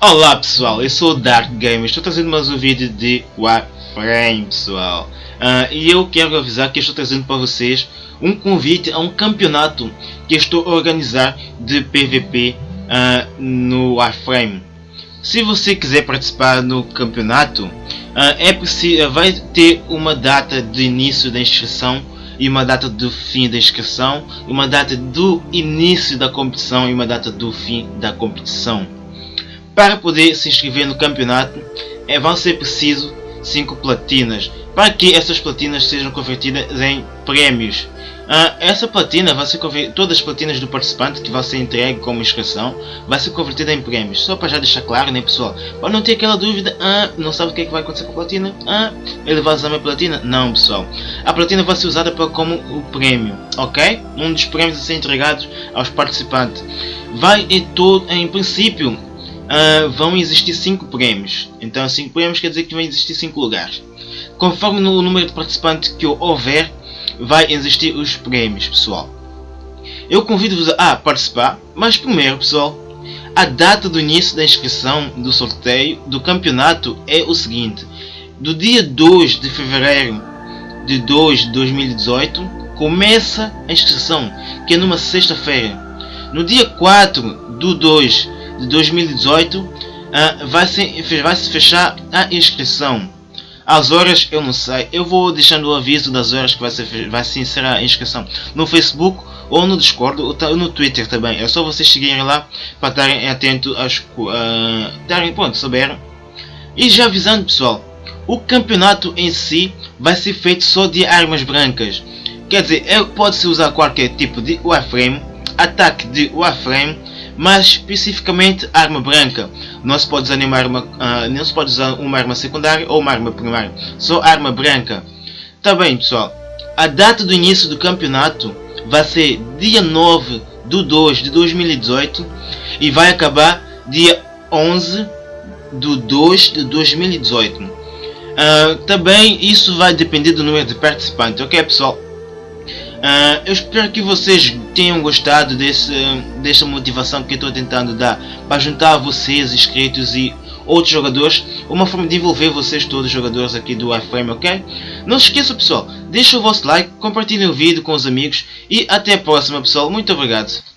Olá pessoal, eu sou o Dark Gamer, estou trazendo mais um vídeo de Warframe pessoal. Uh, E eu quero avisar que estou trazendo para vocês um convite a um campeonato que estou a organizar de PVP uh, ah, no Warframe. Se você quiser participar no campeonato, uh, é vai ter uma data de início da inscrição e uma data do fim da inscrição, uma data do início da competição e uma data do fim da competição. Para poder se inscrever no campeonato, é, vão ser preciso 5 platinas, para que essas platinas sejam convertidas em prémios. Ah, essa platina vai ser todas as platinas do participante que vai ser entregue como inscrição vai ser convertida em prémios. Só para já deixar claro, né pessoal? Para não ter aquela dúvida, ah, não sabe o que, é que vai acontecer com a platina? Ah, ele vai usar a minha platina? Não pessoal. A platina vai ser usada para, como o prémio, ok? Um dos prémios a ser entregados aos participantes. Vai em todo, em princípio, uh, vão existir 5 prémios. Então 5 prémios quer dizer que vão existir 5 lugares. Conforme o número de participantes que houver, vai existir os prémios, pessoal. Eu convido-vos a participar, mas primeiro, pessoal, a data do início da inscrição do sorteio do campeonato é o seguinte. Do dia 2 de fevereiro de 2 de 2018, começa a inscrição, que é numa sexta-feira. No dia 4 do 2 de 2018 uh, ah, vai, se, vai se fechar a inscrição. As horas eu não sei, eu vou deixando o aviso das horas que vai, ser, vai se encerrar a inscrição no Facebook ou no Discord ou no Twitter também. É só vocês seguirem lá para estarem atentos aos uh, darem ponto, souberam. E já avisando pessoal, o campeonato em si vai ser feito só de armas brancas. Quer dizer, é, pode-se usar qualquer tipo de Warframe, ataque de Warframe mas especificamente arma branca. Não se pode usar uma arma, uh, não se pode usar uma arma secundária ou uma arma primária, só arma branca. Tá bem pessoal, a data do início do campeonato vai ser dia 9 de 2 de 2018 e vai acabar dia 11 de 2 de 2018. Uh, ah, também isso vai depender do número de participantes, ok pessoal? Uh, eu espero que vocês tenham gostado desse, dessa motivação que estou tentando dar para juntar vocês inscritos e outros jogadores, uma forma de envolver vocês todos os jogadores aqui do iFrame, ok? Não se esqueça pessoal, deixa o vosso like, compartilhem o vídeo com os amigos e até a próxima pessoal, muito obrigado.